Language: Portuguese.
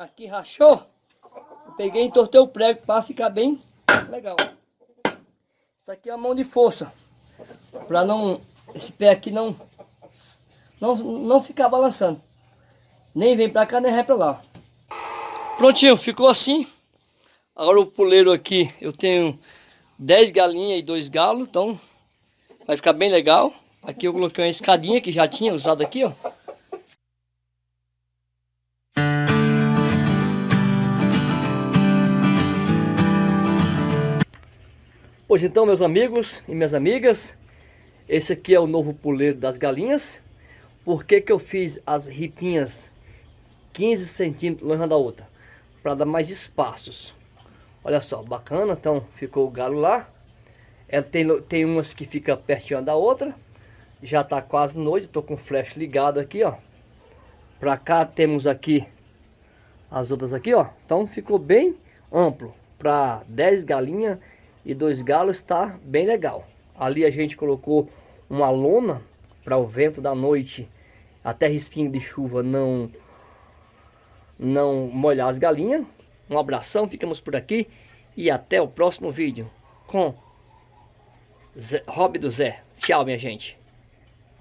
aqui rachou, peguei e entortei o prego para ficar bem legal. Isso aqui é uma mão de força, para não, esse pé aqui não, não, não ficar balançando. Nem vem para cá, nem vai para lá. Prontinho, ficou assim. Agora o puleiro aqui, eu tenho 10 galinhas e 2 galos, então vai ficar bem legal. Aqui eu coloquei uma escadinha que já tinha usado aqui, ó. Pois então, meus amigos e minhas amigas, esse aqui é o novo puleiro das galinhas. Por que que eu fiz as ripinhas 15 centímetros longe uma da outra? Para dar mais espaços. Olha só, bacana, então ficou o galo lá. Ela tem, tem umas que fica pertinho da outra. Já está quase noite, estou com o flash ligado aqui, ó. Para cá temos aqui as outras aqui, ó. Então ficou bem amplo. Para 10 galinhas e dois galos está bem legal. Ali a gente colocou uma lona para o vento da noite até respingo de chuva não não molhar as galinhas. Um abração, ficamos por aqui e até o próximo vídeo com Zé, Hobby do Zé. Tchau, minha gente.